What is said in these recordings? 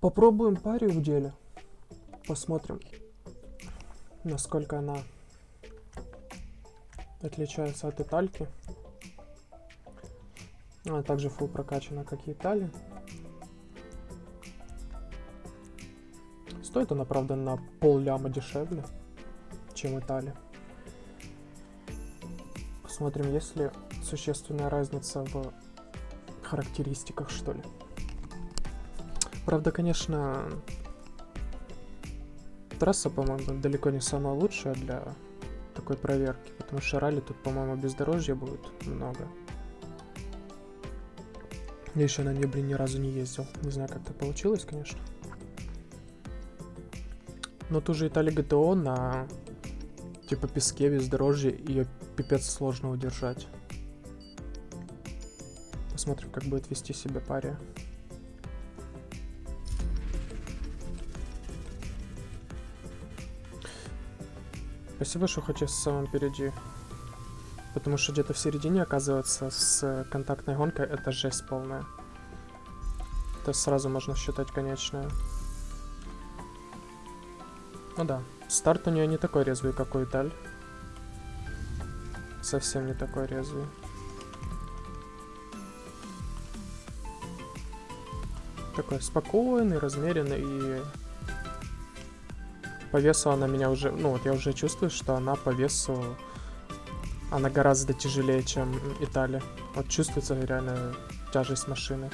Попробуем паре в деле. Посмотрим, насколько она отличается от Итальки. Она также фул прокачана, как и Италия. Стоит она, правда, на пол ляма дешевле, чем Италия. Посмотрим, есть ли существенная разница в характеристиках, что ли. Правда, конечно, трасса, по-моему, далеко не самая лучшая для такой проверки, потому что ралли тут, по-моему, бездорожья будет много. Я еще на нее, блин, ни разу не ездил. Не знаю, как это получилось, конечно. Но ту же Италия ГТО на типа песке бездорожье ее пипец сложно удержать. Посмотрим, как будет вести себя пария. Спасибо, что хоть в самом впереди. Потому что где-то в середине, оказывается, с контактной гонкой это жесть полная. То сразу можно считать конечная. Ну да, старт у нее не такой резвый, как у Италь. Совсем не такой резвый. Такой спокойный, размеренный и по весу она меня уже... Ну, вот я уже чувствую, что она по весу... Она гораздо тяжелее, чем Италия. Вот чувствуется реально тяжесть машины.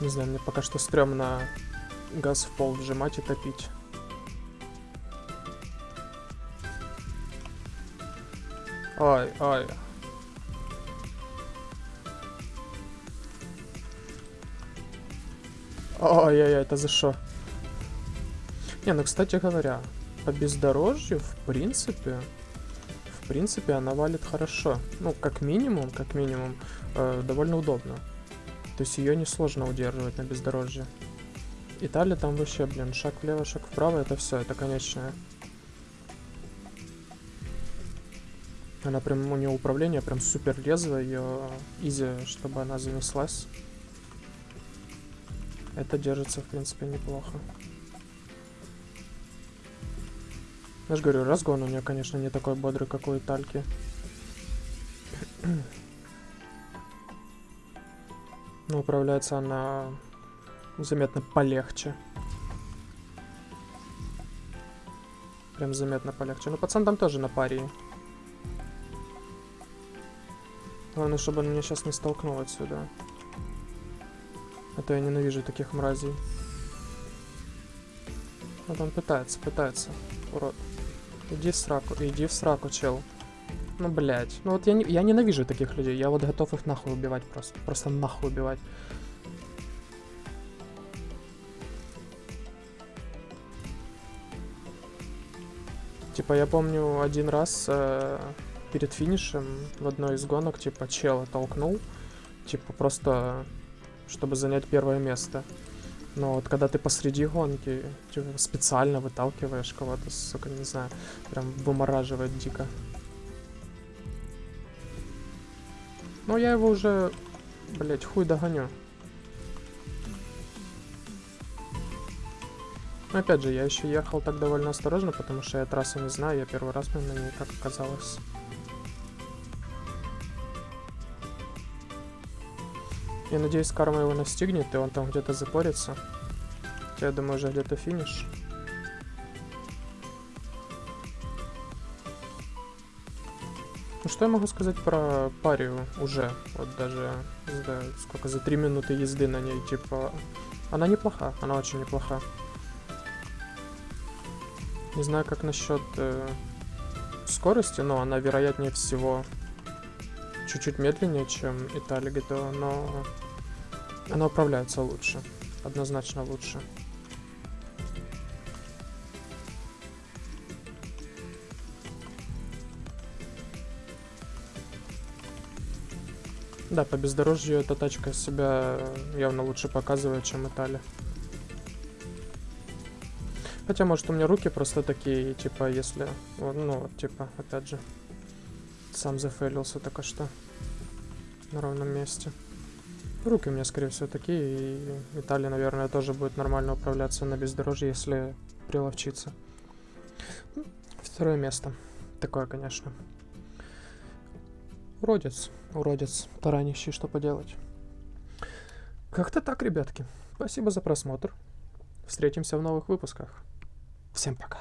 Не знаю, мне пока что стрёмно газ в пол вжимать и топить. Ой, ой. Ой-ой-ой, это за что? Не, ну, кстати говоря, по бездорожью, в принципе, в принципе, она валит хорошо. Ну, как минимум, как минимум, э, довольно удобно. То есть ее несложно удерживать на бездорожье. Италия там вообще, блин, шаг влево, шаг вправо, это все, это конечное. Она прям, у нее управление прям супер резвое, ее изи, чтобы она занеслась. Это держится, в принципе, неплохо. Я же говорю, разгон у нее, конечно, не такой бодрый, как у Итальки. Но управляется она заметно полегче. Прям заметно полегче. Ну, пацан там тоже на паре. Главное, чтобы он меня сейчас не столкнул отсюда. А то я ненавижу таких мразей. Вот он пытается, пытается. Урод. Иди в сраку, иди в сраку, чел. Ну, блядь. Ну вот я, не, я ненавижу таких людей. Я вот готов их нахуй убивать просто. Просто нахуй убивать. Типа, я помню один раз... Э перед финишем в одной из гонок, типа, чела толкнул, типа, просто, чтобы занять первое место. Но вот когда ты посреди гонки, типа, специально выталкиваешь кого-то, сука, не знаю, прям вымораживает дико. Но я его уже, блять, хуй догоню. Но опять же, я еще ехал так довольно осторожно, потому что я трассу не знаю, я первый раз на ней, как оказалось. Я надеюсь, карма его настигнет, и он там где-то запорится. Я думаю, уже где-то финиш. Ну что я могу сказать про парию уже? Вот даже, знаю, сколько, за три минуты езды на ней, типа... Она неплоха, она очень неплоха. Не знаю, как насчет э, скорости, но она, вероятнее всего, чуть-чуть медленнее, чем Италия GTA, но она управляется лучше. Однозначно лучше. Да, по бездорожью эта тачка себя явно лучше показывает, чем Италия. Хотя, может, у меня руки просто такие, типа, если... Ну, типа, опять же, сам зафейлился только что на ровном месте. Руки у меня, скорее всего, такие, и Виталий, наверное, тоже будет нормально управляться на бездорожье, если приловчиться. Второе место. Такое, конечно. Уродец, уродец, таранищий, что поделать. Как-то так, ребятки. Спасибо за просмотр. Встретимся в новых выпусках. Всем пока.